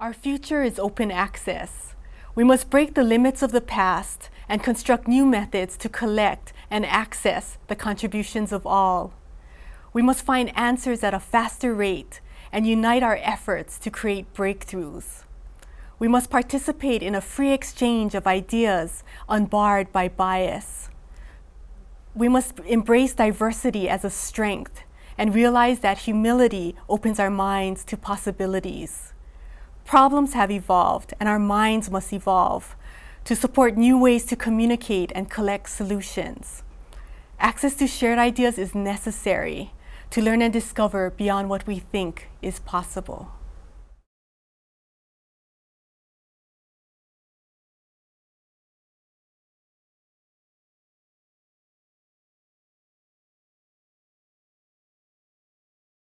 Our future is open access. We must break the limits of the past and construct new methods to collect and access the contributions of all. We must find answers at a faster rate and unite our efforts to create breakthroughs. We must participate in a free exchange of ideas unbarred by bias. We must embrace diversity as a strength and realize that humility opens our minds to possibilities. Problems have evolved and our minds must evolve to support new ways to communicate and collect solutions. Access to shared ideas is necessary to learn and discover beyond what we think is possible.